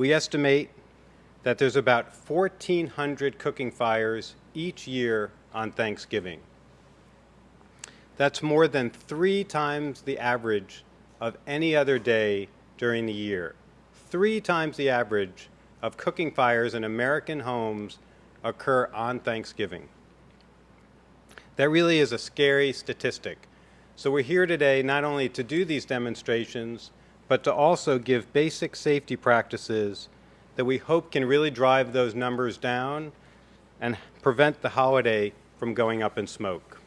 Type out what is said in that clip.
We estimate that there's about 1,400 cooking fires each year on Thanksgiving. That's more than three times the average of any other day during the year. Three times the average of cooking fires in American homes occur on Thanksgiving. That really is a scary statistic. So we're here today not only to do these demonstrations, but to also give basic safety practices that we hope can really drive those numbers down and prevent the holiday from going up in smoke.